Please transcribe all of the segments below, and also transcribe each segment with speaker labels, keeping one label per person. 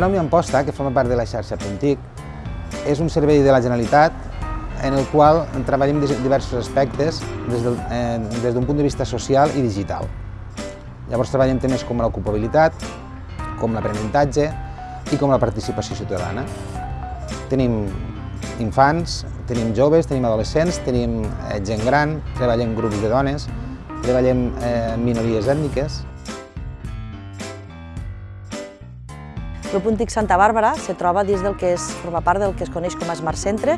Speaker 1: Econòmia Amposta, que forma part de la xarxa Puntic, és un servei de la Generalitat en el qual treballem diversos aspectes des d'un eh, des punt de vista social i digital. Llavors treballem temes com l'ocupabilitat, com l'aprenentatge i com la participació ciutadana. Tenim infants, tenim joves, tenim adolescents, tenim eh, gent gran, treballem grups de dones, treballem eh, minories ètniques.
Speaker 2: El Puntic Santa Bàrbara se troba dins del que és, forma part del que es coneix com a Smart Centre,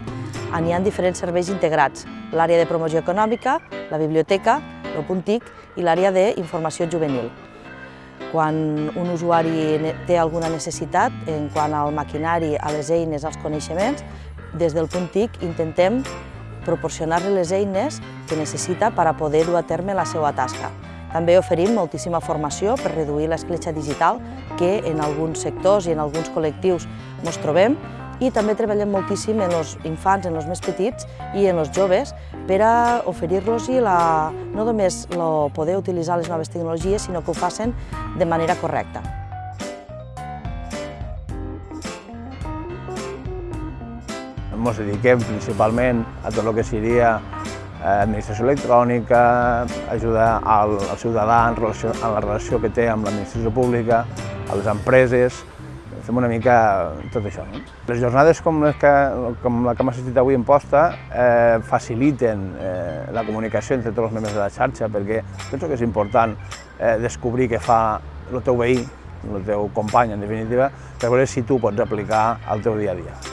Speaker 2: on hi ha diferents serveis integrats, l'àrea de promoció econòmica, la biblioteca, el Puntic i l'àrea d'informació juvenil. Quan un usuari té alguna necessitat en quant al maquinari, a les eines, als coneixements, des del punt TIC intentem proporcionar-li les eines que necessita per a poder dur a terme la seva tasca. També oferim moltíssima formació per reduir l'escletxa digital que en alguns sectors i en alguns col·lectius ens trobem i també treballem moltíssim en els infants, en els més petits i en els joves per a oferir-los no només el poder utilitzar les noves tecnologies, sinó que ho facin de manera correcta.
Speaker 3: Ens dediquem principalment a tot el que seria administració electrònica, ajudar al, al ciutadà en, relació, en la relació que té amb l'administració pública, a les empreses, fem una mica tot això. No? Les jornades com, les que, com la que hem assistit avui en posta eh, faciliten eh, la comunicació entre tots els membres de la xarxa perquè penso que és important eh, descobrir què fa el teu veí, el teu company, en definitiva, per veure si tu pots aplicar al teu dia a dia.